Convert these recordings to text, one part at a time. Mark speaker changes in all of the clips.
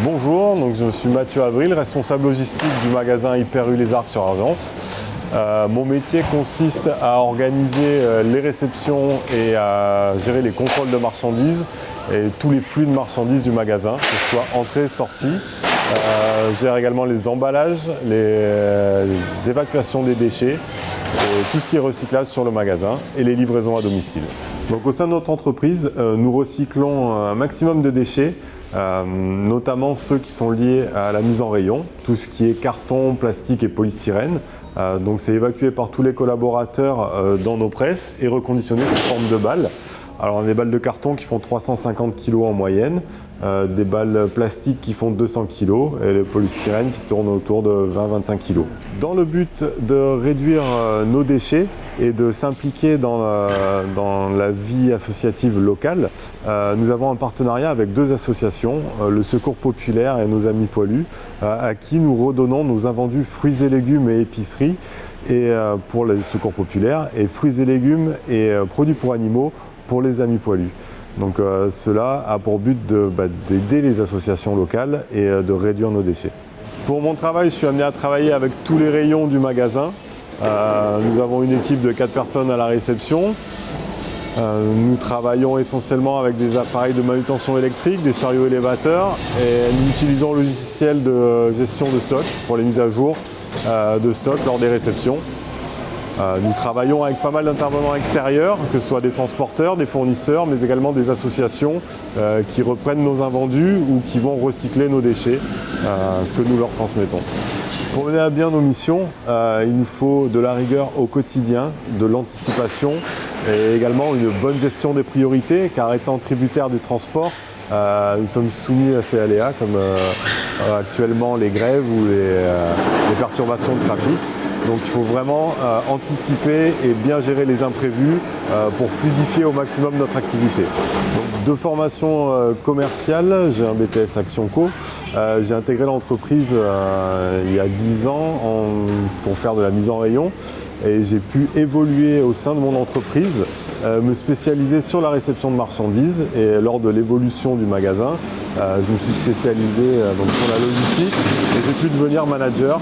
Speaker 1: Bonjour, je suis Mathieu Avril, responsable logistique du magasin Hyper U Les Arcs sur Argence. Euh, mon métier consiste à organiser euh, les réceptions et à gérer les contrôles de marchandises et tous les flux de marchandises du magasin, que ce soit entrée, sortie. Euh, gère également les emballages, les, les, évacuations des déchets, et tout ce qui est recyclage sur le magasin et les livraisons à domicile. Donc au sein de notre entreprise, nous recyclons un maximum de déchets euh, notamment ceux qui sont liés à la mise en rayon, tout ce qui est carton, plastique et polystyrène. Euh, donc c'est évacué par tous les collaborateurs euh, dans nos presses et reconditionné sous forme de balles. Alors on a des balles de carton qui font 350 kg en moyenne, euh, des balles plastiques qui font 200 kg et le polystyrène qui tourne autour de 20-25 kg. Dans le but de réduire euh, nos déchets et de s'impliquer dans, dans, la vie associative locale, euh, nous avons un partenariat avec deux associations, le Secours Populaire et nos Amis Poilus, à qui nous redonnons nos invendus fruits et légumes et épiceries et pour le Secours Populaire et fruits et légumes et produits pour animaux pour les Amis Poilus. Donc euh, cela a pour but bah, d'aider les associations locales et euh, de réduire nos déchets. Pour mon travail, je suis amené à travailler avec tous les rayons du magasin. Euh, nous avons une équipe de 4 personnes à la réception. nous travaillons essentiellement avec des appareils de manutention électrique, des chariots élévateurs et nous utilisons le logiciel de gestion de stock pour les mises à jour de stock lors des réceptions. Euh, nous travaillons avec pas mal d'intervenants extérieurs, que ce soit des transporteurs, des fournisseurs, mais également des associations euh, qui reprennent nos invendus ou qui vont recycler nos déchets euh, que nous leur transmettons. Pour mener à bien nos missions, il nous faut de la rigueur au quotidien, de l'anticipation et également une bonne gestion des priorités, car étant tributaires du transport, nous sommes soumis à ces aléas comme actuellement les grèves ou les perturbations de trafic. Donc il faut vraiment euh, anticiper et bien gérer les imprévus euh, pour fluidifier au maximum notre activité. de formation euh, commerciale, j'ai un BTS Action Co. j'ai intégré l'entreprise il y a 10 ans pour faire de la mise en rayon et j'ai pu évoluer au sein de mon entreprise, me spécialiser sur la réception de marchandises. Et lors de l'évolution du magasin, je me suis spécialisé donc, sur la logistique. Et j'ai pu devenir manager.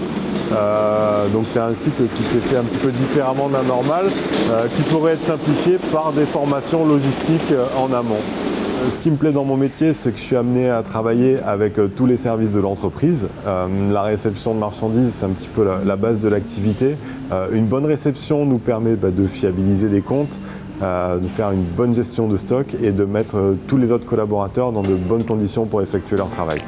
Speaker 1: Euh, donc c'est un cycle qui s'est fait un petit peu différemment d'un normal, euh, qui pourrait être simplifié par des formations logistiques euh, en amont. Ce qui me plaît dans mon métier, c'est que je suis amené à travailler avec tous les services de l'entreprise. la réception de marchandises, c'est un petit peu la, base de l'activité. une bonne réception nous permet bah, de fiabiliser des comptes, de faire une bonne gestion de stock et de mettre tous les autres collaborateurs dans de bonnes conditions pour effectuer leur travail.